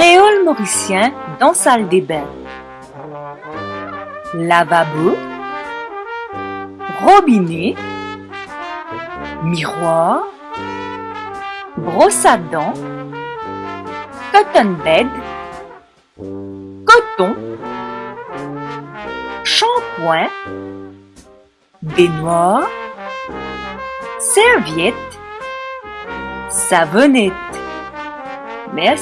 Créole mauricien dans salle des bains. Lavabo. Robinet. Miroir. Brosse à dents. Cotton bed. Coton. Shampoing. Baignoire. Serviette. Savonnette. Merci.